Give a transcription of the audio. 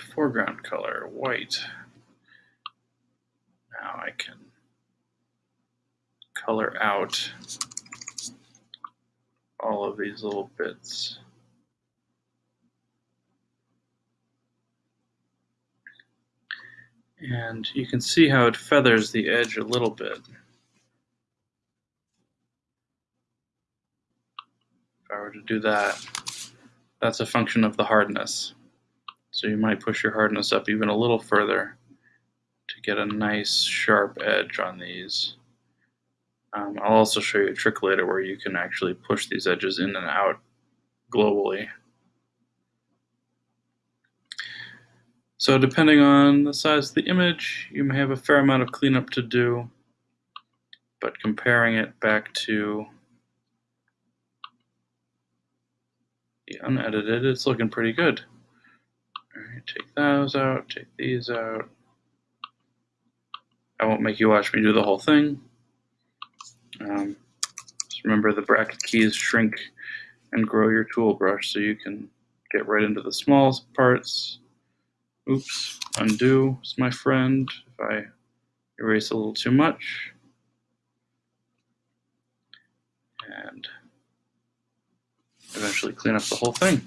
foreground color, white. Now I can color out all of these little bits. And you can see how it feathers the edge a little bit. If I were to do that, that's a function of the hardness. So you might push your hardness up even a little further to get a nice sharp edge on these. Um, I'll also show you a trick later where you can actually push these edges in and out globally. So depending on the size of the image, you may have a fair amount of cleanup to do, but comparing it back to the unedited, it's looking pretty good. Take those out, take these out. I won't make you watch me do the whole thing. Um, just remember the bracket keys shrink and grow your tool brush so you can get right into the small parts Oops, undo is my friend if I erase a little too much. And eventually clean up the whole thing.